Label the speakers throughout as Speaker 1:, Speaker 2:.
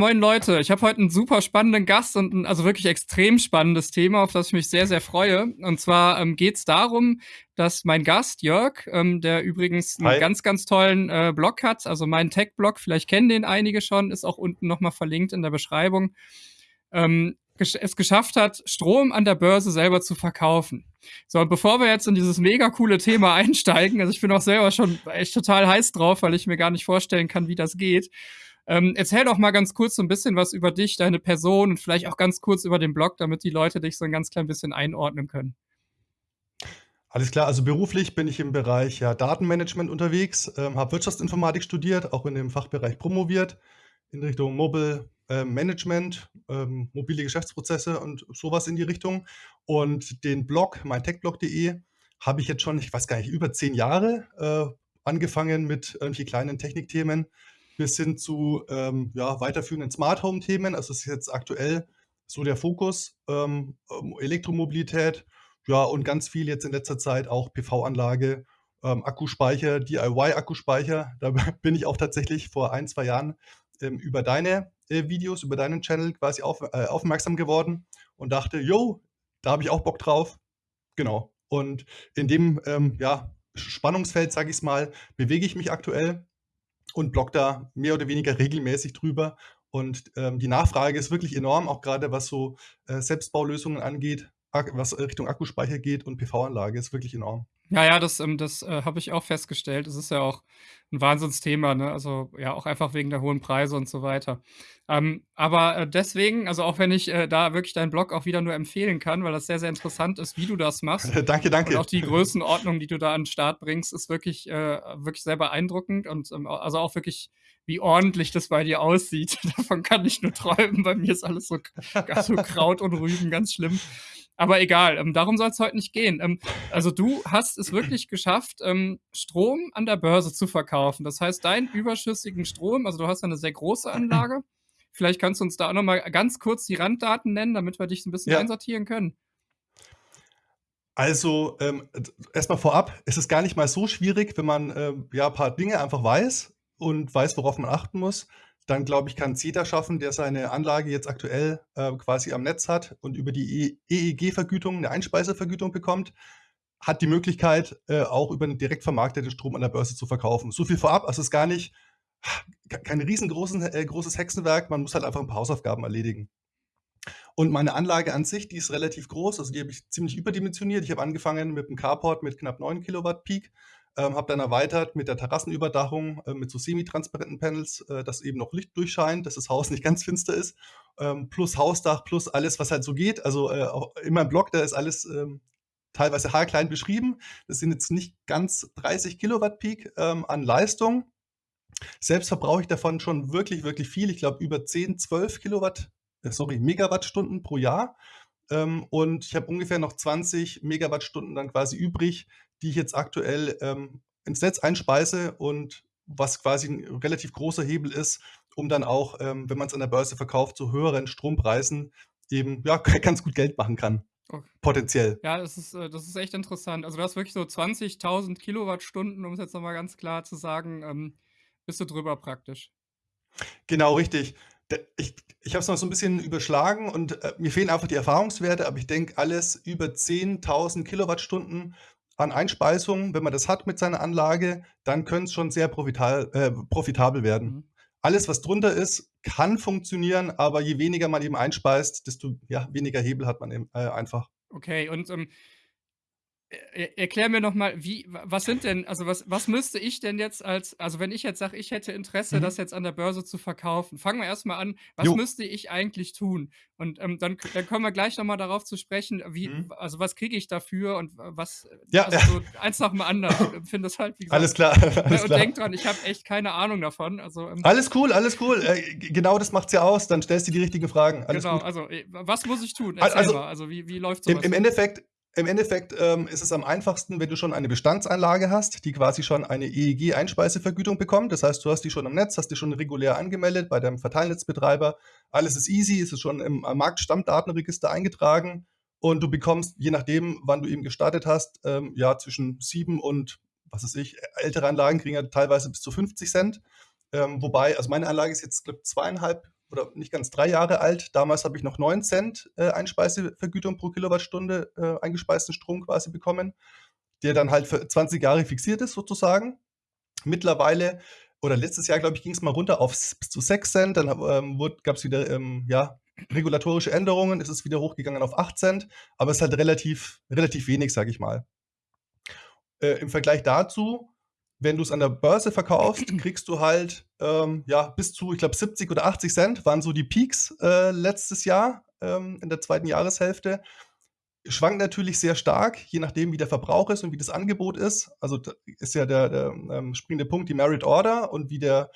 Speaker 1: Moin Leute, ich habe heute einen super spannenden Gast und ein also wirklich extrem spannendes Thema, auf das ich mich sehr, sehr freue. Und zwar ähm, geht es darum, dass mein Gast Jörg, ähm, der übrigens einen Hi. ganz, ganz tollen äh, Blog hat, also mein Tech-Blog, vielleicht kennen den einige schon, ist auch unten nochmal verlinkt in der Beschreibung, ähm, es geschafft hat, Strom an der Börse selber zu verkaufen. So, und bevor wir jetzt in dieses mega coole Thema einsteigen, also ich bin auch selber schon echt total heiß drauf, weil ich mir gar nicht vorstellen kann, wie das geht. Ähm, erzähl doch mal ganz kurz so ein bisschen was über dich, deine Person und vielleicht auch ganz kurz über den Blog, damit die Leute dich so ein ganz klein bisschen einordnen können.
Speaker 2: Alles klar, also beruflich bin ich im Bereich ja, Datenmanagement unterwegs, ähm, habe Wirtschaftsinformatik studiert, auch in dem Fachbereich promoviert in Richtung Mobile äh, Management, ähm, mobile Geschäftsprozesse und sowas in die Richtung. Und den Blog, mein techblog.de, habe ich jetzt schon, ich weiß gar nicht, über zehn Jahre äh, angefangen mit irgendwelchen kleinen Technikthemen bis hin zu ähm, ja, weiterführenden Smart Home Themen. Also es ist jetzt aktuell so der Fokus, ähm, ähm Elektromobilität, ja, und ganz viel jetzt in letzter Zeit auch PV-Anlage, ähm, Akkuspeicher, DIY-Akkuspeicher. Da bin ich auch tatsächlich vor ein, zwei Jahren ähm, über deine äh, Videos, über deinen Channel quasi auf, äh, aufmerksam geworden und dachte, yo, da habe ich auch Bock drauf. Genau. Und in dem ähm, ja, Spannungsfeld, sage ich es mal, bewege ich mich aktuell und bloggt da mehr oder weniger regelmäßig drüber. Und ähm, die Nachfrage ist wirklich enorm, auch gerade was so äh, Selbstbaulösungen angeht, was Richtung Akkuspeicher geht und PV-Anlage ist wirklich enorm.
Speaker 1: Ja, ja, das, ähm, das äh, habe ich auch festgestellt. Es ist ja auch ein Wahnsinnsthema, ne? Also ja, auch einfach wegen der hohen Preise und so weiter. Ähm, aber äh, deswegen, also auch wenn ich äh, da wirklich deinen Blog auch wieder nur empfehlen kann, weil das sehr, sehr interessant ist, wie du das machst.
Speaker 2: danke, danke.
Speaker 1: Und auch die Größenordnung, die du da an den Start bringst, ist wirklich, äh, wirklich sehr beeindruckend und ähm, also auch wirklich, wie ordentlich das bei dir aussieht. Davon kann ich nur träumen. Bei mir ist alles so, so Kraut und Rüben, ganz schlimm. Aber egal, ähm, darum soll es heute nicht gehen. Ähm, also du hast es wirklich geschafft, ähm, Strom an der Börse zu verkaufen. Das heißt, deinen überschüssigen Strom, also du hast eine sehr große Anlage. Vielleicht kannst du uns da auch nochmal ganz kurz die Randdaten nennen, damit wir dich ein bisschen ja. einsortieren können.
Speaker 2: Also ähm, erstmal vorab, es ist gar nicht mal so schwierig, wenn man äh, ja ein paar Dinge einfach weiß und weiß, worauf man achten muss dann glaube ich, kann CETA schaffen, der seine Anlage jetzt aktuell äh, quasi am Netz hat und über die EEG-Vergütung eine Einspeisevergütung bekommt, hat die Möglichkeit, äh, auch über einen direkt vermarkteten Strom an der Börse zu verkaufen. So viel vorab, also es ist gar nicht kein riesengroßes äh, Hexenwerk, man muss halt einfach ein paar Hausaufgaben erledigen. Und meine Anlage an sich, die ist relativ groß, also die habe ich ziemlich überdimensioniert. Ich habe angefangen mit einem Carport mit knapp 9 Kilowatt Peak ähm, habe dann erweitert mit der Terrassenüberdachung, äh, mit so semi-transparenten Panels, äh, dass eben noch Licht durchscheint, dass das Haus nicht ganz finster ist. Ähm, plus Hausdach, plus alles, was halt so geht. Also äh, auch in meinem Blog, da ist alles ähm, teilweise haarklein beschrieben. Das sind jetzt nicht ganz 30 Kilowatt Peak ähm, an Leistung. Selbst verbrauche ich davon schon wirklich, wirklich viel. Ich glaube über 10, 12 Kilowatt, äh, sorry, Megawattstunden pro Jahr. Ähm, und ich habe ungefähr noch 20 Megawattstunden dann quasi übrig, die ich jetzt aktuell ähm, ins Netz einspeise und was quasi ein relativ großer Hebel ist, um dann auch, ähm, wenn man es an der Börse verkauft, zu höheren Strompreisen eben ja, ganz gut Geld machen kann. Okay. Potenziell.
Speaker 1: Ja, das ist, äh, das ist echt interessant. Also du hast wirklich so 20.000 Kilowattstunden, um es jetzt nochmal ganz klar zu sagen, ähm, bist du drüber praktisch.
Speaker 2: Genau, richtig. Ich, ich habe es noch so ein bisschen überschlagen und äh, mir fehlen einfach die Erfahrungswerte, aber ich denke, alles über 10.000 Kilowattstunden an Einspeisung, wenn man das hat mit seiner Anlage, dann könnte es schon sehr profital, äh, profitabel werden. Mhm. Alles, was drunter ist, kann funktionieren, aber je weniger man eben einspeist, desto ja, weniger Hebel hat man eben, äh, einfach.
Speaker 1: Okay, und ähm, erklär mir noch mal, wie was sind denn also, was was müsste ich denn jetzt als also, wenn ich jetzt sage, ich hätte Interesse, Mhm. das jetzt an der Börse zu verkaufen. Fangen wir erst mal an, was Jo. müsste ich eigentlich tun? Und, ähm, dann dann kommen wir gleich noch mal darauf zu sprechen, wie Mhm. also, was kriege ich dafür und was
Speaker 2: Ja,
Speaker 1: also,
Speaker 2: ja.
Speaker 1: so eins nach dem anderen. Empfinde das halt, wie
Speaker 2: Alles klar, alles
Speaker 1: und
Speaker 2: klar.
Speaker 1: denk dran, ich habe echt keine Ahnung davon. Also, ähm
Speaker 2: Alles cool, alles cool. Äh, genau das macht's ja aus. Dann stellst du die richtigen Fragen. Alles
Speaker 1: Genau,
Speaker 2: gut.
Speaker 1: also, äh, was muss ich tun? Erzähl
Speaker 2: also
Speaker 1: mal. Also, wie wie läuft
Speaker 2: Im
Speaker 1: so
Speaker 2: im Endeffekt im Endeffekt ähm, ist es am einfachsten, wenn du schon eine Bestandsanlage hast, die quasi schon eine EEG-Einspeisevergütung bekommt. Das heißt, du hast die schon im Netz, hast die schon regulär angemeldet bei deinem Verteilnetzbetreiber. Alles ist easy, es ist schon im Marktstammdatenregister eingetragen und du bekommst, je nachdem, wann du eben gestartet hast, ähm, ja, zwischen sieben und, was weiß ich, ältere Anlagen kriegen ja teilweise bis zu 50 Cent. Ähm, wobei, also meine Anlage ist jetzt, glaube ich, zweieinhalb oder nicht ganz drei Jahre alt. Damals habe ich noch 9 Cent äh, Einspeisevergütung pro Kilowattstunde äh, eingespeisten Strom quasi bekommen, der dann halt für 20 Jahre fixiert ist sozusagen. Mittlerweile oder letztes Jahr, glaube ich, ging es mal runter auf bis zu 6 Cent. Dann ähm, gab es wieder ähm, ja, regulatorische Änderungen. Es ist wieder hochgegangen auf 8 Cent, aber es ist halt relativ, relativ wenig, sage ich mal. Äh, Im Vergleich dazu, wenn du es an der Börse verkaufst, kriegst du halt ähm, ja, bis zu, ich glaube, 70 oder 80 Cent waren so die Peaks äh, letztes Jahr ähm, in der zweiten Jahreshälfte. Schwankt natürlich sehr stark, je nachdem, wie der Verbrauch ist und wie das Angebot ist. Also da ist ja der, der ähm, springende Punkt die Merit Order und wie der,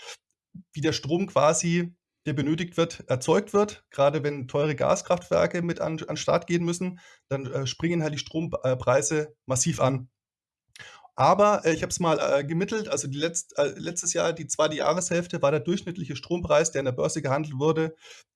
Speaker 2: wie der Strom quasi, der benötigt wird, erzeugt wird. Gerade wenn teure Gaskraftwerke mit an, an Start gehen müssen, dann äh, springen halt die Strompreise massiv an. Aber äh, ich habe es mal äh, gemittelt, also die letzt, äh, letztes Jahr, die zweite Jahreshälfte, war der durchschnittliche Strompreis, der in der Börse gehandelt wurde,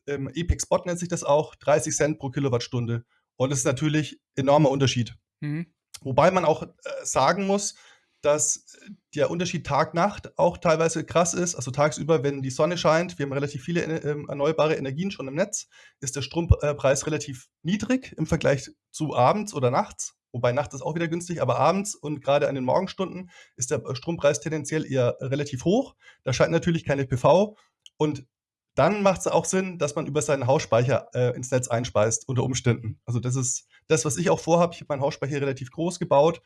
Speaker 2: ähm, Epic Spot nennt sich das auch, 30 Cent pro Kilowattstunde. Und das ist natürlich ein enormer Unterschied. Mhm. Wobei man auch äh, sagen muss, dass der Unterschied Tag-Nacht auch teilweise krass ist. Also tagsüber, wenn die Sonne scheint, wir haben relativ viele äh, erneuerbare Energien schon im Netz, ist der Strompreis relativ niedrig im Vergleich zu abends oder nachts. Wobei nachts ist auch wieder günstig, aber abends und gerade an den Morgenstunden ist der Strompreis tendenziell eher relativ hoch. Da scheint natürlich keine PV. Und dann macht es auch Sinn, dass man über seinen Hausspeicher äh, ins Netz einspeist, unter Umständen. Also das ist das, was ich auch vorhabe. Ich habe meinen Hausspeicher relativ groß gebaut,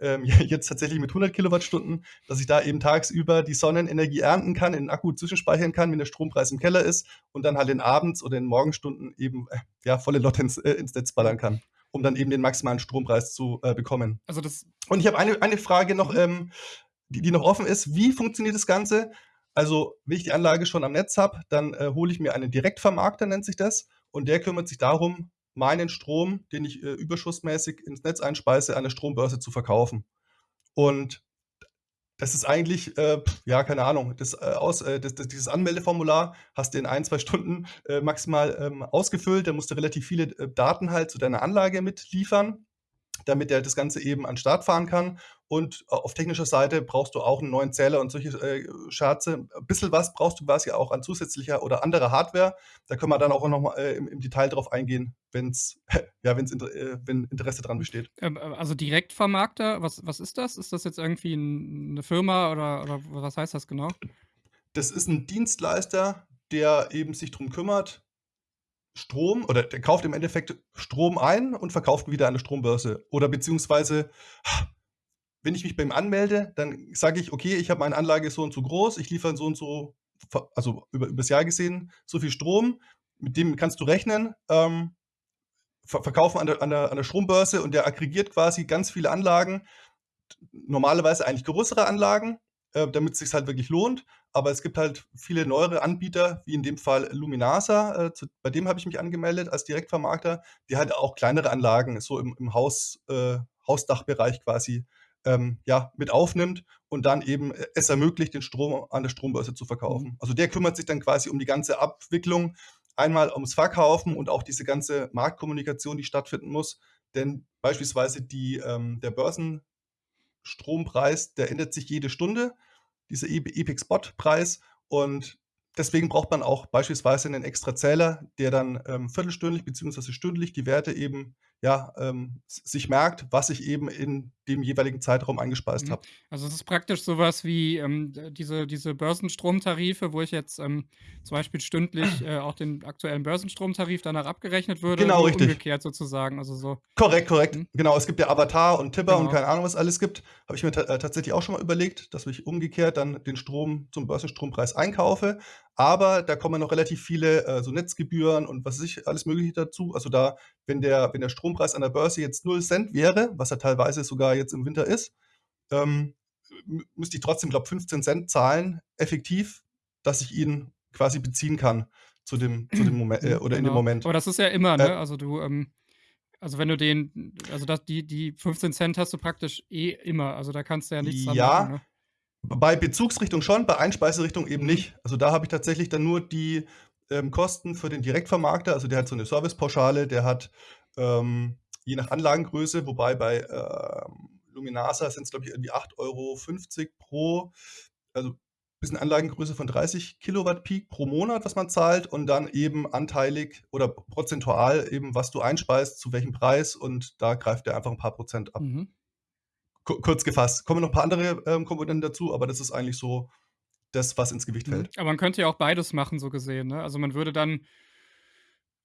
Speaker 2: ähm, jetzt tatsächlich mit 100 Kilowattstunden, dass ich da eben tagsüber die Sonnenenergie ernten kann, in den Akku zwischenspeichern kann, wenn der Strompreis im Keller ist und dann halt in Abends oder in Morgenstunden eben äh, ja, volle Lotte ins, äh, ins Netz ballern kann um dann eben den maximalen Strompreis zu äh, bekommen. Also das und ich habe eine, eine Frage noch, mhm. ähm, die, die noch offen ist. Wie funktioniert das Ganze? Also, wenn ich die Anlage schon am Netz habe, dann äh, hole ich mir einen Direktvermarkter, nennt sich das, und der kümmert sich darum, meinen Strom, den ich äh, überschussmäßig ins Netz einspeise, an der Strombörse zu verkaufen. Und das ist eigentlich, äh, ja, keine Ahnung, das, äh, aus, äh, das, das, dieses Anmeldeformular hast du in ein, zwei Stunden äh, maximal ähm, ausgefüllt. Da musst du relativ viele äh, Daten halt zu deiner Anlage mitliefern damit er das Ganze eben an den Start fahren kann. Und äh, auf technischer Seite brauchst du auch einen neuen Zähler und solche äh, Scherze. Ein bisschen was brauchst du quasi auch an zusätzlicher oder anderer Hardware. Da können wir dann auch nochmal äh, im, im, Detail drauf eingehen, wenn's, ja, wenn's, äh, wenn Interesse dran besteht.
Speaker 1: Ähm, äh, also Direktvermarkter, was, was ist das? Ist das jetzt irgendwie eine Firma oder, oder was heißt das genau?
Speaker 2: Das ist ein Dienstleister, der eben sich darum kümmert, Strom oder der kauft im Endeffekt Strom ein und verkauft wieder an der Strombörse. Oder beziehungsweise, wenn ich mich bei ihm anmelde, dann sage ich, okay, ich habe meine Anlage so und so groß, ich liefere so und so, also über, das Jahr gesehen, so viel Strom, mit dem kannst du rechnen, ähm, verkaufen an der, an, der, an der Strombörse und der aggregiert quasi ganz viele Anlagen, normalerweise eigentlich größere Anlagen, äh, damit es sich halt wirklich lohnt. Aber es gibt halt viele neuere Anbieter, wie in dem Fall Luminasa, äh, zu, bei dem habe ich mich angemeldet als Direktvermarkter, die halt auch kleinere Anlagen so im, im Haus, äh, Hausdachbereich quasi ähm, ja, mit aufnimmt und dann eben äh, es ermöglicht, den Strom an der Strombörse zu verkaufen. Mhm. Also der kümmert sich dann quasi um die ganze Abwicklung, einmal ums Verkaufen und auch diese ganze Marktkommunikation, die stattfinden muss. Denn beispielsweise die, ähm, der Börsenstrompreis, der ändert sich jede Stunde dieser Epic Spot Preis und deswegen braucht man auch beispielsweise einen extra Zähler, der dann ähm, viertelstündlich bzw. stündlich die Werte eben ja, ähm, sich merkt, was ich eben in dem jeweiligen Zeitraum eingespeist mhm. habe.
Speaker 1: Also es ist praktisch sowas wie ähm, diese, diese Börsenstromtarife, wo ich jetzt ähm, zum Beispiel stündlich äh, auch den aktuellen Börsenstromtarif danach abgerechnet würde.
Speaker 2: Genau, richtig.
Speaker 1: Umgekehrt sozusagen. Also so.
Speaker 2: Korrekt, korrekt. Mhm. Genau, es gibt ja Avatar und Tipper genau. und keine Ahnung, was alles gibt. Habe ich mir äh, tatsächlich auch schon mal überlegt, dass ich umgekehrt dann den Strom zum Börsenstrompreis einkaufe. Aber da kommen noch relativ viele äh, so Netzgebühren und was weiß ich, alles Mögliche dazu. Also da, wenn der, wenn der Strompreis an der Börse jetzt 0 Cent wäre, was er teilweise sogar jetzt im Winter ist, ähm, müsste ich trotzdem, glaube ich, 15 Cent zahlen, effektiv, dass ich ihn quasi beziehen kann zu dem, zu dem Moment äh, oder genau. in dem genau. Moment.
Speaker 1: Aber das ist ja immer, ne? Äh, also du, ähm, also wenn du den, also das, die, die 15 Cent hast du praktisch eh immer. Also da kannst du ja nichts
Speaker 2: dran ja, machen. Ne? Bei Bezugsrichtung schon, bei Einspeiserichtung eben nicht. Also da habe ich tatsächlich dann nur die ähm, Kosten für den Direktvermarkter. Also der hat so eine Servicepauschale, der hat ähm, je nach Anlagengröße, wobei bei ähm, Luminasa sind es, glaube ich, irgendwie 8,50 Euro pro, also bis eine Anlagengröße von 30 Kilowatt Peak pro Monat, was man zahlt und dann eben anteilig oder prozentual eben, was du einspeist, zu welchem Preis und da greift er einfach ein paar Prozent ab. Mhm. Kurz gefasst. Kommen noch ein paar andere ähm, Komponenten dazu, aber das ist eigentlich so das, was ins Gewicht mhm. fällt.
Speaker 1: Aber man könnte ja auch beides machen, so gesehen. Ne? Also man würde dann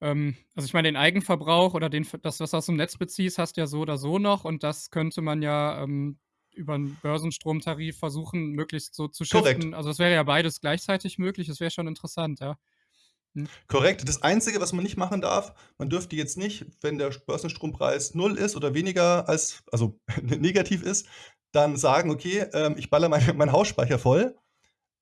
Speaker 1: ähm, also ich meine, den Eigenverbrauch oder den, das, was du aus dem Netz beziehst, hast du ja so oder so noch und das könnte man ja ähm, über einen Börsenstromtarif versuchen, möglichst so zu. Korrekt. Also es wäre ja beides gleichzeitig möglich, das wäre schon interessant, ja.
Speaker 2: Hm. Korrekt. Das Einzige, was man nicht machen darf, man dürfte jetzt nicht, wenn der Börsenstrompreis null ist oder weniger als, also negativ ist, dann sagen, okay, ähm, ich baller meinen mein Hausspeicher voll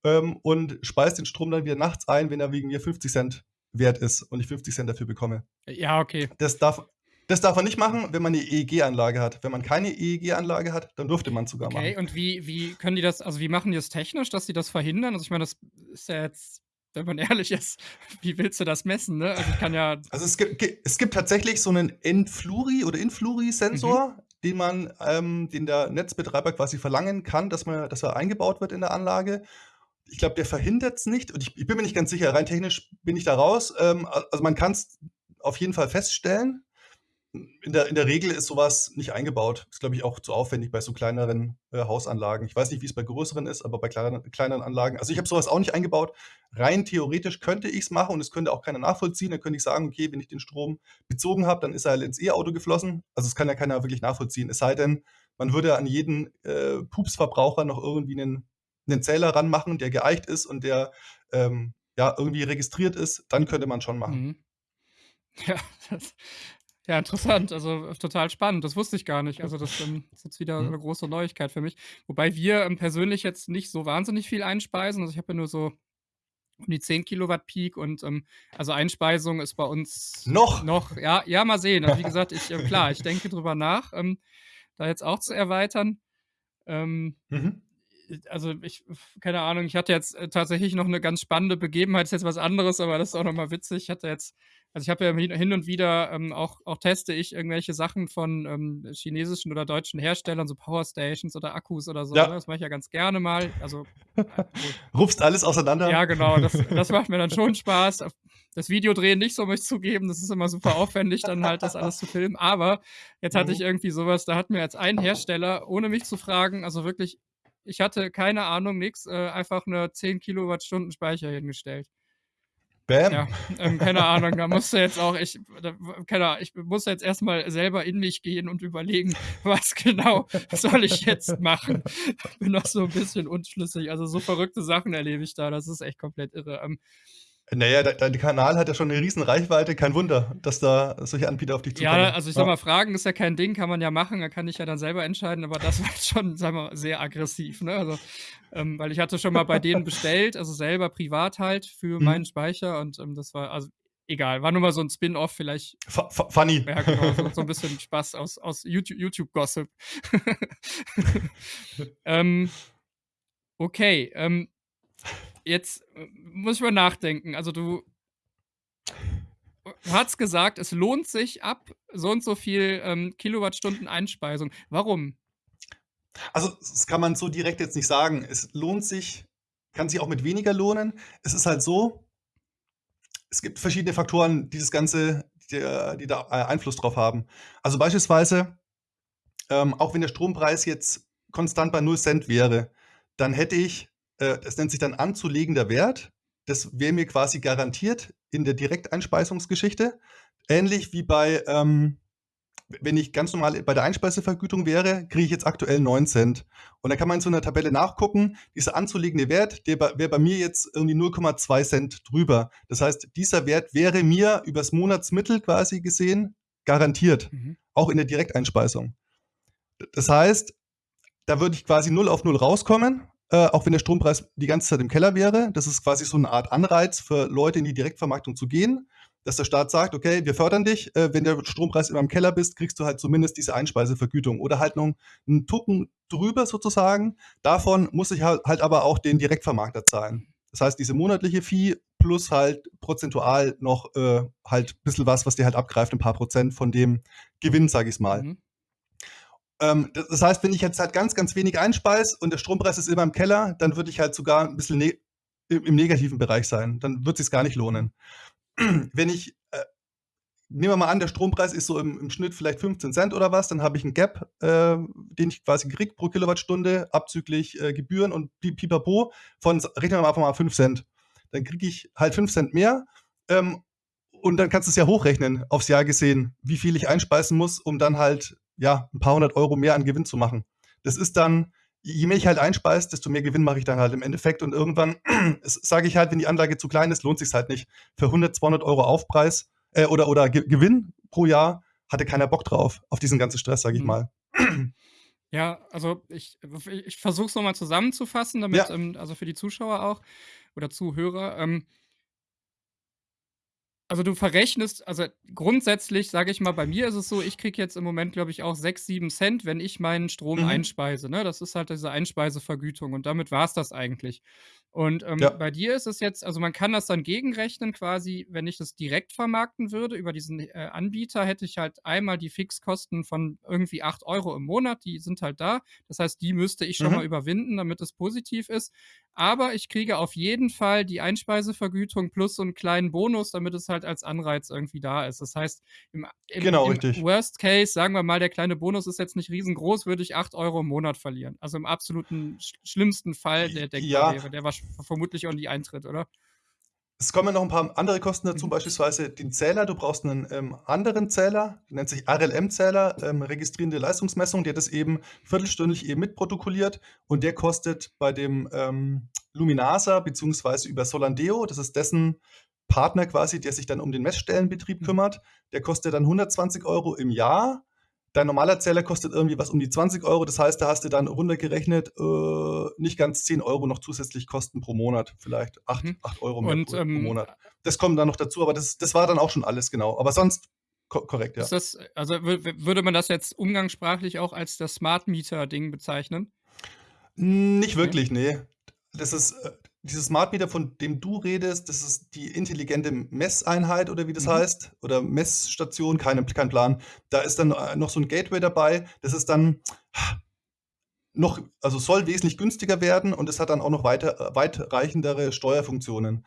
Speaker 2: ähm, und speise den Strom dann wieder nachts ein, wenn er wegen mir 50 Cent wert ist und ich 50 Cent dafür bekomme.
Speaker 1: Ja, okay.
Speaker 2: Das darf, das darf man nicht machen, wenn man eine EEG-Anlage hat. Wenn man keine EEG-Anlage hat, dann dürfte man es sogar okay, machen.
Speaker 1: Okay, und wie, wie können die das, also wie machen die das technisch, dass sie das verhindern? Also ich meine, das ist ja jetzt, wenn man ehrlich ist, wie willst du das messen, ne? Also kann ja.
Speaker 2: Also es gibt, es gibt tatsächlich so einen Enfluri oder Influri-Sensor, mhm. den man, ähm, den der Netzbetreiber quasi verlangen kann, dass man, dass er eingebaut wird in der Anlage ich glaube, der verhindert es nicht. Und ich, ich, bin mir nicht ganz sicher, rein technisch bin ich da raus. Ähm, also man kann es auf jeden Fall feststellen in der, in der Regel ist sowas nicht eingebaut. Ist, glaube ich, auch zu aufwendig bei so kleineren äh, Hausanlagen. Ich weiß nicht, wie es bei größeren ist, aber bei kleineren, kleineren Anlagen. Also ich habe sowas auch nicht eingebaut. Rein theoretisch könnte ich es machen und es könnte auch keiner nachvollziehen. Dann könnte ich sagen, okay, wenn ich den Strom bezogen habe, dann ist er halt ins E-Auto geflossen. Also es kann ja keiner wirklich nachvollziehen. Es sei denn, man würde an jeden äh, Pupsverbraucher noch irgendwie einen, einen Zähler ranmachen, der geeicht ist und der ähm, ja irgendwie registriert ist. Dann könnte man schon machen. Mhm.
Speaker 1: Ja, das, ja, interessant. Also total spannend. Das wusste ich gar nicht. Also das ähm, ist jetzt wieder mhm. eine große Neuigkeit für mich. Wobei wir ähm, persönlich jetzt nicht so wahnsinnig viel einspeisen. Also ich habe ja nur so um die 10 Kilowatt Peak und ähm, also Einspeisung ist bei uns
Speaker 2: noch.
Speaker 1: Noch, ja, ja, mal sehen. Also wie gesagt, ich, äh, klar, ich denke drüber nach, ähm, da jetzt auch zu erweitern. Ähm, mhm also ich, keine Ahnung, ich hatte jetzt äh, tatsächlich noch eine ganz spannende Begebenheit, ist jetzt was anderes, aber das ist auch nochmal witzig. Ich hatte jetzt, also ich habe ja hin und wieder ähm, auch, auch teste ich irgendwelche Sachen von ähm, chinesischen oder deutschen Herstellern, so Powerstations oder Akkus oder so. Ja. Ne? Das mache ich ja ganz gerne mal. Also
Speaker 2: äh, Rufst alles auseinander.
Speaker 1: Ja, genau. Das, das macht mir dann schon Spaß. Das Video drehen nicht so, möchte ich zugeben. Das ist immer super aufwendig, dann halt das alles zu filmen. Aber jetzt hatte mhm. ich irgendwie sowas, da hat mir jetzt ein Hersteller, ohne mich zu fragen, also wirklich ich hatte keine Ahnung, nix, äh, einfach eine 10 Kilowattstunden Speicher hingestellt.
Speaker 2: Bam.
Speaker 1: Ja, ähm, keine Ahnung, da musste jetzt auch, ich, da, keine Ahnung, ich musste jetzt erstmal selber in mich gehen und überlegen, was genau soll ich jetzt machen. Bin noch so ein bisschen unschlüssig. Also so verrückte Sachen erlebe ich da, das ist echt komplett irre. Ähm,
Speaker 2: naja, dein Kanal hat ja schon eine riesen Reichweite. Kein Wunder, dass da solche Anbieter auf dich zukommen.
Speaker 1: Ja, also ich sag mal, Fragen ist ja kein Ding, kann man ja machen, da kann ich ja dann selber entscheiden, aber das war schon, sagen wir mal, sehr aggressiv, ne? Also, ähm, weil ich hatte schon mal bei denen bestellt, also selber privat halt für mhm. meinen Speicher und ähm, das war, also egal, war nur mal so ein Spin-off, vielleicht.
Speaker 2: F funny.
Speaker 1: Ja, genau, so, so, ein bisschen Spaß aus, aus YouTube-Gossip. YouTube ähm, okay, ähm, jetzt äh, muss ich mal nachdenken. Also du hast gesagt, es lohnt sich ab so und so viel ähm, Kilowattstunden Einspeisung. Warum?
Speaker 2: Also das kann man so direkt jetzt nicht sagen. Es lohnt sich, kann sich auch mit weniger lohnen. Es ist halt so, es gibt verschiedene Faktoren, die das Ganze, die, die da äh, Einfluss drauf haben. Also beispielsweise, ähm, auch wenn der Strompreis jetzt konstant bei 0 Cent wäre, dann hätte ich äh, das nennt sich dann anzulegender Wert. Das wäre mir quasi garantiert in der Direkteinspeisungsgeschichte. Ähnlich wie bei, ähm, wenn ich ganz normal bei der Einspeisevergütung wäre, kriege ich jetzt aktuell 9 Cent. Und dann kann man in so einer Tabelle nachgucken, dieser anzulegende Wert, der wäre bei mir jetzt irgendwie 0,2 Cent drüber. Das heißt, dieser Wert wäre mir übers Monatsmittel quasi gesehen garantiert, mhm. auch in der Direkteinspeisung. Das heißt, da würde ich quasi 0 auf 0 rauskommen äh, auch wenn der Strompreis die ganze Zeit im Keller wäre. Das ist quasi so eine Art Anreiz für Leute in die Direktvermarktung zu gehen, dass der Staat sagt, okay, wir fördern dich, äh, wenn der Strompreis immer im Keller bist, kriegst du halt zumindest diese Einspeisevergütung oder halt noch einen Tucken drüber sozusagen. Davon muss ich halt, halt aber auch den Direktvermarkter zahlen. Das heißt, diese monatliche Fee plus halt prozentual noch äh, halt ein bisschen was, was dir halt abgreift, ein paar Prozent von dem Gewinn, sage ich mal. Mhm. Ähm, das heißt, wenn ich jetzt halt ganz, ganz wenig einspeise und der Strompreis ist immer im Keller, dann würde ich halt sogar ein bisschen ne im negativen Bereich sein. Dann wird es sich gar nicht lohnen. Wenn ich äh, nehmen wir mal an, der Strompreis ist so im, im Schnitt vielleicht 15 Cent oder was, dann habe ich einen Gap, äh, den ich quasi kriege pro Kilowattstunde, abzüglich äh, Gebühren und pipapo von, rechnen wir einfach mal 5 Cent. Dann kriege ich halt 5 Cent mehr ähm, und dann kannst du es ja hochrechnen, aufs Jahr gesehen, wie viel ich einspeisen muss, um dann halt ja, ein paar hundert Euro mehr an Gewinn zu machen. Das ist dann, je mehr ich halt einspeise, desto mehr Gewinn mache ich dann halt im Endeffekt. Und irgendwann sage ich halt, wenn die Anlage zu klein ist, lohnt sich halt nicht. Für 100, 200 Euro Aufpreis äh, oder, oder Ge Gewinn pro Jahr hatte keiner Bock drauf, auf diesen ganzen Stress, sage ich mhm. mal.
Speaker 1: Ja, also ich, ich versuche es nochmal zusammenzufassen, damit, ja. ähm, also für die Zuschauer auch oder Zuhörer. Ähm, also du verrechnest, also grundsätzlich sage ich mal, bei mir ist es so, ich kriege jetzt im Moment, glaube ich, auch 6, 7 Cent, wenn ich meinen Strom mhm. einspeise. Ne? Das ist halt diese Einspeisevergütung und damit war es das eigentlich. Und ähm, ja. bei dir ist es jetzt, also man kann das dann gegenrechnen quasi, wenn ich das direkt vermarkten würde über diesen äh, Anbieter, hätte ich halt einmal die Fixkosten von irgendwie 8 Euro im Monat, die sind halt da. Das heißt, die müsste ich schon mhm. mal überwinden, damit es positiv ist. Aber ich kriege auf jeden Fall die Einspeisevergütung plus so einen kleinen Bonus, damit es halt als Anreiz irgendwie da ist. Das heißt, im, im,
Speaker 2: genau,
Speaker 1: im Worst Case, sagen wir mal, der kleine Bonus ist jetzt nicht riesengroß, würde ich 8 Euro im Monat verlieren. Also im absoluten sch schlimmsten Fall, der denkbar ja. wäre, der wahrscheinlich vermutlich auch nie eintritt, oder?
Speaker 2: Es kommen noch ein paar andere Kosten dazu, mhm. beispielsweise den Zähler. Du brauchst einen ähm, anderen Zähler, der nennt sich RLM-Zähler, ähm, registrierende Leistungsmessung, der das eben viertelstündlich eben mitprotokolliert und der kostet bei dem ähm, Luminasa beziehungsweise über Solandeo, das ist dessen Partner quasi, der sich dann um den Messstellenbetrieb mhm. kümmert, der kostet dann 120 Euro im Jahr Dein normaler Zähler kostet irgendwie was um die 20 Euro. Das heißt, da hast du dann runtergerechnet äh, nicht ganz 10 Euro noch zusätzlich Kosten pro Monat. Vielleicht 8, mhm. 8 Euro mehr Und, pro, ähm, pro, Monat. Das kommt dann noch dazu, aber das, das war dann auch schon alles genau. Aber sonst ko korrekt, ja.
Speaker 1: Das, also würde man das jetzt umgangssprachlich auch als das Smart Meter-Ding bezeichnen?
Speaker 2: Nicht wirklich, nee. Das ist, äh, dieses Smart Meter, von dem du redest, das ist die intelligente Messeinheit oder wie das Mhm. heißt oder Messstation, keine kein Plan. Da ist dann, äh, noch so ein Gateway dabei. Das ist dann noch also soll wesentlich günstiger werden und es hat dann auch noch weiter äh, weitreichendere Steuerfunktionen.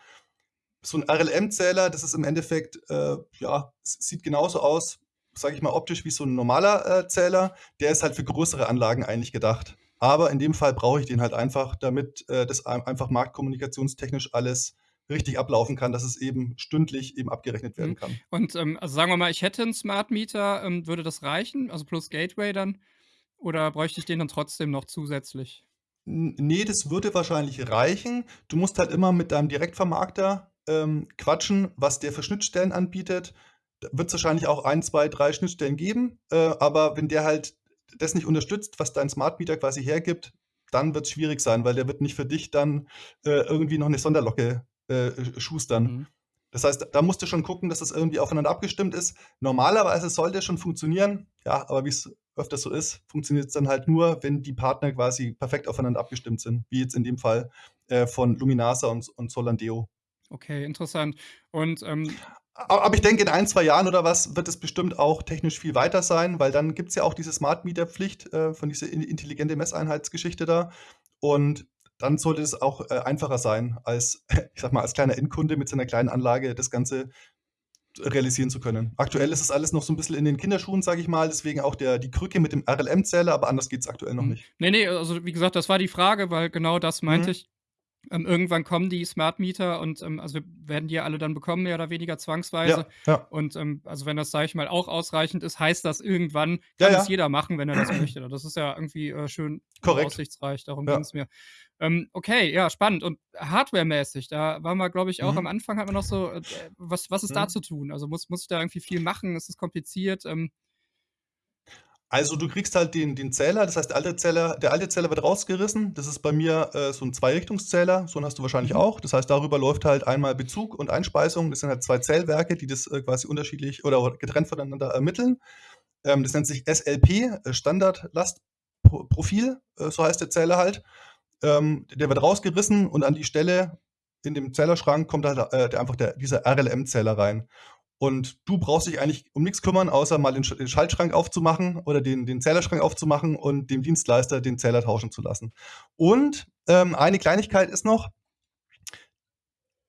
Speaker 2: So ein RLM-Zähler, das ist im Endeffekt, äh, ja, sieht genauso aus, sage ich mal, optisch wie so ein normaler, äh, Zähler. Der ist halt für größere Anlagen eigentlich gedacht. Aber in dem Fall brauche ich den halt einfach, damit äh, das einfach marktkommunikationstechnisch alles richtig ablaufen kann, dass es eben stündlich eben abgerechnet werden mhm. kann.
Speaker 1: Und ähm, also sagen wir mal, ich hätte einen Smart Meter, ähm, würde das reichen? Also plus Gateway dann? Oder bräuchte ich den dann trotzdem noch zusätzlich?
Speaker 2: nee, das würde wahrscheinlich reichen. Du musst halt immer mit deinem Direktvermarkter ähm, quatschen, was der für Schnittstellen anbietet. Da wird es wahrscheinlich auch ein, zwei, drei Schnittstellen geben. Äh, aber wenn der halt das nicht unterstützt, was dein Smart Meter quasi hergibt, dann wird es schwierig sein, weil der wird nicht für dich dann äh, irgendwie noch eine Sonderlocke äh, schustern. Mhm. Das heißt, da musst du schon gucken, dass das irgendwie aufeinander abgestimmt ist. Normalerweise sollte es schon funktionieren, ja, aber wie es öfters so ist, funktioniert es dann halt nur, wenn die Partner quasi perfekt aufeinander abgestimmt sind, wie jetzt in dem Fall äh, von Luminasa und, und Solandeo.
Speaker 1: Okay, interessant. Und ähm,
Speaker 2: aber ich denke, in ein, zwei Jahren oder was wird es bestimmt auch technisch viel weiter sein, weil dann gibt es ja auch diese Smart Meter Pflicht äh, von dieser intelligente Messeinheitsgeschichte da. Und dann sollte es auch äh, einfacher sein, als, ich sag mal, als kleiner Endkunde mit seiner kleinen Anlage das Ganze realisieren zu können. Aktuell ist es alles noch so ein bisschen in den Kinderschuhen, sage ich mal, deswegen auch der, die Krücke mit dem RLM-Zähler, aber anders geht es aktuell noch hm. nicht.
Speaker 1: Nee, nee, also wie gesagt, das war die Frage, weil genau das meinte mhm. ich. Ähm, irgendwann kommen die Smart Meter und ähm, also wir werden die ja alle dann bekommen, mehr oder weniger zwangsweise.
Speaker 2: Ja, ja.
Speaker 1: Und ähm, also wenn das, sage ich mal, auch ausreichend ist, heißt das irgendwann, kann ja, es jeder machen, wenn er das möchte. Das ist ja irgendwie äh, schön
Speaker 2: Korrekt.
Speaker 1: aussichtsreich, darum ging es mir. Ähm, okay, ja, spannend. Und hardwaremäßig, da waren wir, glaube ich, auch mhm. am Anfang hat man noch so, äh, was, was ist mhm. da zu tun? Also muss, muss ich da irgendwie viel machen? Ist es kompliziert? Ähm,
Speaker 2: also du kriegst halt den, den Zähler, das heißt, der alte Zähler, der alte Zähler wird rausgerissen. Das ist bei mir äh, so ein Zweirichtungszähler, so einen hast du wahrscheinlich mhm. auch. Das heißt, darüber läuft halt einmal Bezug und Einspeisung. Das sind halt zwei Zählwerke, die das äh, quasi unterschiedlich oder getrennt voneinander ermitteln. Ähm, das nennt sich SLP, äh, Standardlastprofil, äh, so heißt der Zähler halt. Ähm, der wird rausgerissen und an die Stelle in dem Zählerschrank kommt halt äh, der, einfach der, dieser RLM-Zähler rein. Und du brauchst dich eigentlich um nichts kümmern, außer mal den, Schaltschrank aufzumachen oder den, den Zählerschrank aufzumachen und dem Dienstleister den Zähler tauschen zu lassen. Und ähm, eine Kleinigkeit ist noch,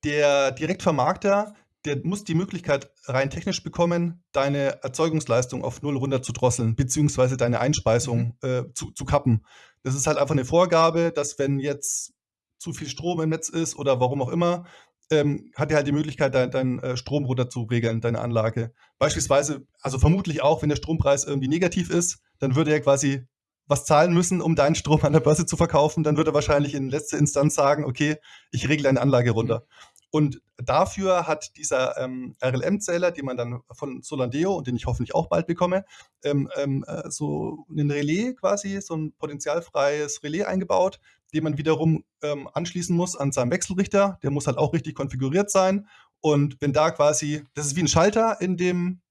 Speaker 2: der Direktvermarkter, der muss die Möglichkeit rein technisch bekommen, deine Erzeugungsleistung auf null runter zu drosseln, beziehungsweise deine Einspeisung mhm. äh, zu, zu kappen. Das ist halt einfach eine Vorgabe, dass wenn jetzt zu viel Strom im Netz ist oder warum auch immer, ähm, hat er halt die Möglichkeit, deinen dein, äh, Strom runter zu regeln, deine Anlage. Beispielsweise, also vermutlich auch, wenn der Strompreis irgendwie negativ ist, dann würde er quasi was zahlen müssen, um deinen Strom an der Börse zu verkaufen. Dann würde er wahrscheinlich in letzter Instanz sagen, okay, ich regle deine Anlage runter. Mhm. Und dafür hat dieser ähm, RLM-Zähler, den man dann von Solandeo und den ich hoffentlich auch bald bekomme, ähm, ähm, äh, so ein Relais quasi, so ein potenzialfreies Relais eingebaut, den man wiederum ähm, anschließen muss an seinem Wechselrichter. Der muss halt auch richtig konfiguriert sein. Und wenn da quasi, das ist wie ein Schalter in dem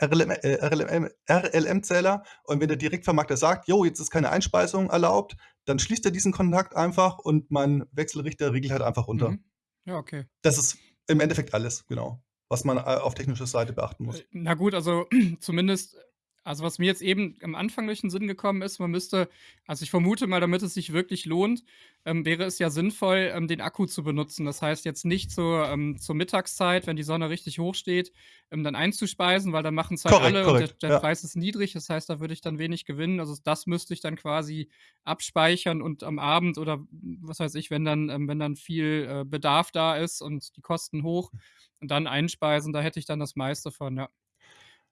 Speaker 2: RLM-Zähler. RLM, RLM und wenn der Direktvermarkter sagt, jo, jetzt ist keine Einspeisung erlaubt, dann schließt er diesen Kontakt einfach und mein Wechselrichter regelt halt einfach runter. Mhm.
Speaker 1: Ja, okay.
Speaker 2: Das ist im Endeffekt alles, genau, was man äh, auf technischer Seite beachten muss. Äh,
Speaker 1: na gut, also zumindest also, was mir jetzt eben am Anfang durch den Sinn gekommen ist, man müsste also, ich vermute mal, damit es sich wirklich lohnt, ähm, wäre es ja sinnvoll, ähm, den Akku zu benutzen. Das heißt jetzt nicht zur, ähm, zur Mittagszeit, wenn die Sonne richtig hoch steht, ähm, dann einzuspeisen, weil dann machen es halt Korrekt, alle und der der ja. Preis ist niedrig. Das heißt, da würde ich dann wenig gewinnen. Also, das müsste ich dann quasi abspeichern und am Abend oder was weiß ich, wenn dann ähm, wenn dann viel, äh, Bedarf da ist und die Kosten hoch und dann einspeisen, da hätte ich dann das meiste von, ja.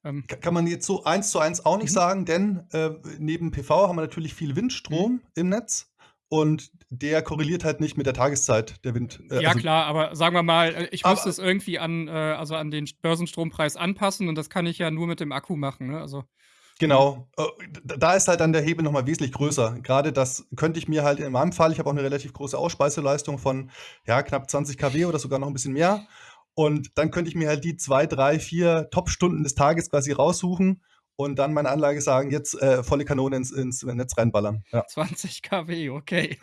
Speaker 2: Ähm, Kann man jetzt so eins zu eins auch nicht mhm. sagen, denn äh, neben PV haben wir natürlich viel Windstrom mhm. im Netz und der korreliert halt nicht mit der Tageszeit der Wind.
Speaker 1: Äh, ja also, klar, aber sagen wir mal, äh, ich müsste es irgendwie an, äh, also an den Börsenstrompreis anpassen und das kann ich ja nur mit dem Akku machen. Ne? Also
Speaker 2: Genau, äh, da ist halt dann der Hebel nochmal wesentlich größer. Gerade das könnte ich mir halt in meinem Fall, ich habe auch eine relativ große Ausspeiseleistung von ja, knapp 20 kW oder sogar noch ein bisschen mehr. Und dann könnte ich mir halt die zwei, drei, vier Top-Stunden des Tages quasi raussuchen und dann meine Anlage sagen, jetzt äh, volle Kanone ins, ins Netz reinballern.
Speaker 1: Ja. 20 kW, okay.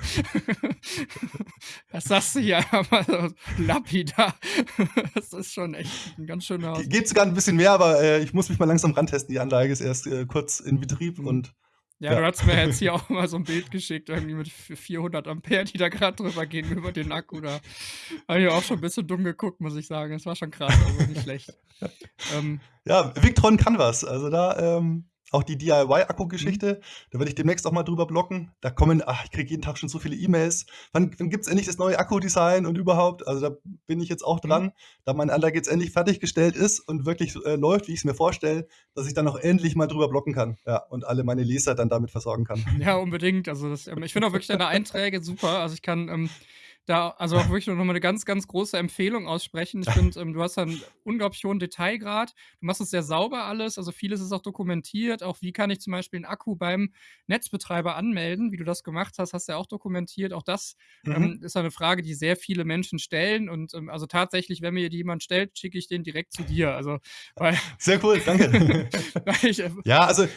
Speaker 1: das sagst du ja mal so lapidar. das ist schon echt ein ganz schöner Haus.
Speaker 2: Geht sogar ein bisschen mehr, aber äh, ich muss mich mal langsam rantesten. Die Anlage ist erst äh, kurz in Betrieb mhm. und
Speaker 1: ja, ja, du hast mir jetzt hier auch mal so ein Bild geschickt, irgendwie mit 400 Ampere, die da gerade drüber gehen über den Akku. Da habe ich auch schon ein bisschen dumm geguckt, muss ich sagen. Das war schon krass, also nicht schlecht.
Speaker 2: ähm, ja, Victron kann was. Also da ähm, auch die DIY-Akku-Geschichte, mhm. da werde ich demnächst auch mal drüber blocken. Da kommen, ach, ich kriege jeden Tag schon so viele E-Mails. Wann, wann gibt es endlich das neue Akku-Design und überhaupt? Also da bin ich jetzt auch dran, mhm. da meine Anlage jetzt endlich fertiggestellt ist und wirklich äh, läuft, wie ich es mir vorstelle, dass ich dann auch endlich mal drüber blocken kann. Ja, und alle meine Leser dann damit versorgen kann.
Speaker 1: Ja, unbedingt. Also das, ähm, ich finde auch wirklich deine Einträge super. Also ich kann ähm, da also auch wirklich noch mal eine ganz, ganz große Empfehlung aussprechen. Ich finde, ähm, du hast einen unglaublich hohen Detailgrad. Du machst es sehr sauber alles. Also vieles ist auch dokumentiert. Auch wie kann ich zum Beispiel einen Akku beim Netzbetreiber anmelden, wie du das gemacht hast, hast du ja auch dokumentiert. Auch das mhm. ähm, ist eine Frage, die sehr viele Menschen stellen. Und ähm, also tatsächlich, wenn mir die jemand stellt, schicke ich den direkt zu dir. Also, weil,
Speaker 2: sehr cool, danke. ich, äh, ja, also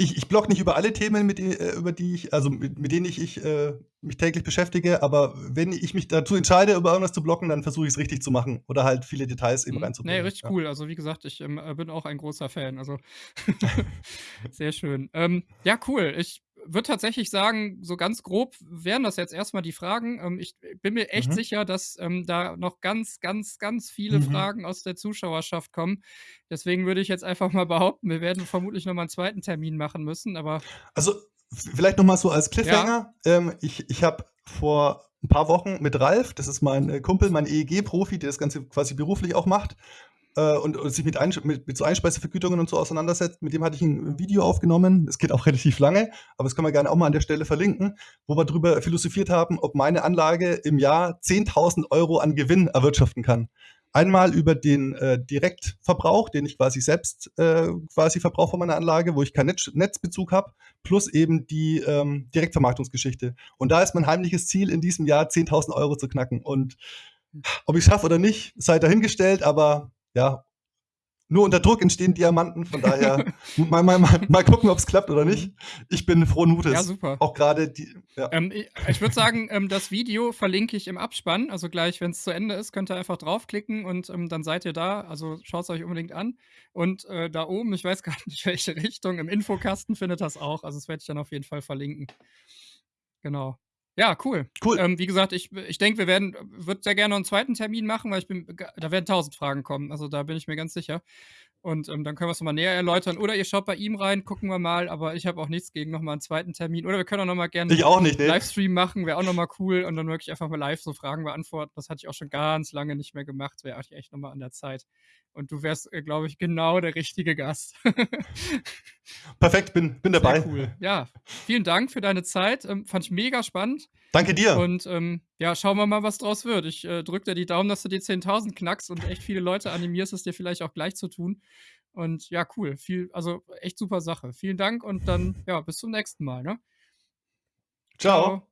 Speaker 2: ich, ich blog nicht über alle Themen, mit, äh, über die ich, also mit, mit denen ich, ich äh, mich täglich beschäftige, aber wenn ich mich dazu entscheide, über irgendwas zu blocken, dann versuche ich es richtig zu machen oder halt viele Details eben mhm. reinzubringen.
Speaker 1: Nee, richtig ja. cool. Also wie gesagt, ich ähm, äh, bin auch ein großer Fan. Also sehr schön. Ähm, ja, cool. Ich würde tatsächlich sagen, so ganz grob wären das jetzt erstmal die Fragen. Ähm, ich bin mir echt mhm. sicher, dass ähm, da noch ganz, ganz, ganz viele mhm. Fragen aus der Zuschauerschaft kommen. Deswegen würde ich jetzt einfach mal behaupten, wir werden vermutlich nochmal einen zweiten Termin machen müssen. Aber
Speaker 2: also vielleicht nochmal so als Cliffhanger. Ja. Ähm, ich ich habe vor ein paar Wochen mit Ralf, das ist mein äh, Kumpel, mein EEG-Profi, der das Ganze quasi beruflich auch macht, äh, und, und, sich mit, Ein mit, mit so Einspeisevergütungen und so auseinandersetzt. Mit dem hatte ich ein Video aufgenommen. Es geht auch relativ lange, aber das können wir gerne auch mal an der Stelle verlinken, wo wir darüber philosophiert haben, ob meine Anlage im Jahr 10.000 Euro an Gewinn erwirtschaften kann. Einmal über den äh, Direktverbrauch, den ich quasi selbst äh, quasi verbrauche von meiner Anlage, wo ich keinen Netz Netzbezug habe, plus eben die ähm, Direktvermarktungsgeschichte. Und da ist mein heimliches Ziel in diesem Jahr 10.000 Euro zu knacken. Und ob ich es schaffe oder nicht, sei dahingestellt, aber ja, nur unter Druck entstehen Diamanten, von daher mal, mal, mal, mal gucken, ob es klappt oder nicht. Ich bin frohen Mutes.
Speaker 1: Ja, super.
Speaker 2: Auch gerade die.
Speaker 1: Ja. Ähm, ich, ich würde sagen, ähm, das Video verlinke ich im Abspann. Also gleich, wenn es zu Ende ist, könnt ihr einfach draufklicken und ähm, dann seid ihr da. Also schaut es euch unbedingt an. Und äh, da oben, ich weiß gar nicht, welche Richtung, im Infokasten findet das auch. Also das werde ich dann auf jeden Fall verlinken. Genau. Ja, cool. Cool. Ähm, wie gesagt, ich, ich denke, wir werden, würde sehr gerne noch einen zweiten Termin machen, weil ich bin, da werden tausend Fragen kommen. Also da bin ich mir ganz sicher. Und ähm, dann können wir es nochmal näher erläutern. Oder ihr schaut bei ihm rein, gucken wir mal. Aber ich habe auch nichts gegen nochmal einen zweiten Termin. Oder wir können auch nochmal gerne
Speaker 2: ich auch nicht,
Speaker 1: nee. Livestream machen, wäre auch nochmal cool. Und dann wirklich einfach mal live so Fragen beantworten. Das hatte ich auch schon ganz lange nicht mehr gemacht. Wäre echt nochmal an der Zeit. Und du wärst, äh, glaube ich, genau der richtige Gast.
Speaker 2: Perfekt, bin, bin dabei.
Speaker 1: Sehr cool. Ja, vielen Dank für deine Zeit. Ähm, fand ich mega spannend.
Speaker 2: Danke dir.
Speaker 1: Und ähm, ja, schauen wir mal, was draus wird. Ich äh, drücke dir die Daumen, dass du die 10.000 knackst und echt viele Leute animierst, es dir vielleicht auch gleich zu tun. Und ja, cool. Viel, also echt super Sache. Vielen Dank und dann, ja, bis zum nächsten Mal. Ne?
Speaker 2: Ciao. Ciao.